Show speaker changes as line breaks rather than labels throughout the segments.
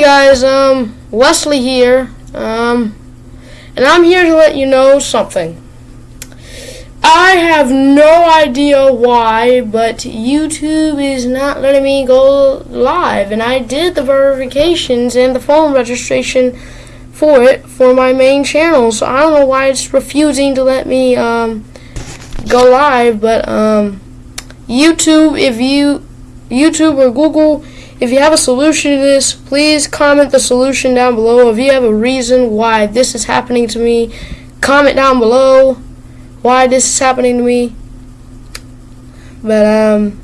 Guys, um, Wesley here, um, and I'm here to let you know something. I have no idea why, but YouTube is not letting me go live, and I did the verifications and the phone registration for it for my main channel, so I don't know why it's refusing to let me, um, go live, but, um, YouTube, if you, YouTube or Google, if you have a solution to this, please comment the solution down below. If you have a reason why this is happening to me, comment down below why this is happening to me. But um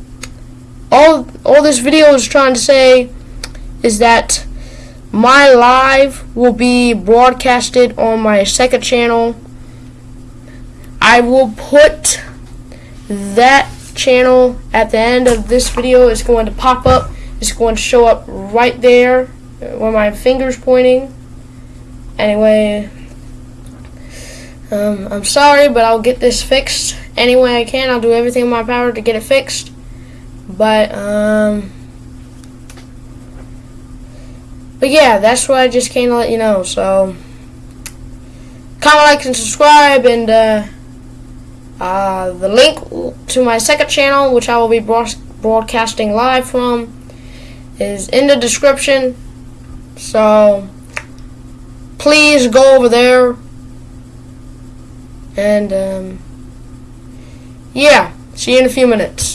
all all this video is trying to say is that my live will be broadcasted on my second channel. I will put that channel at the end of this video. It's going to pop up it's going to show up right there where my finger's pointing. Anyway, um, I'm sorry, but I'll get this fixed any way I can. I'll do everything in my power to get it fixed. But, um, but yeah, that's what I just came to let you know. So, comment, like, and subscribe, and uh, uh, the link to my second channel, which I will be broadcasting live from, is in the description. So please go over there. And um, yeah, see you in a few minutes.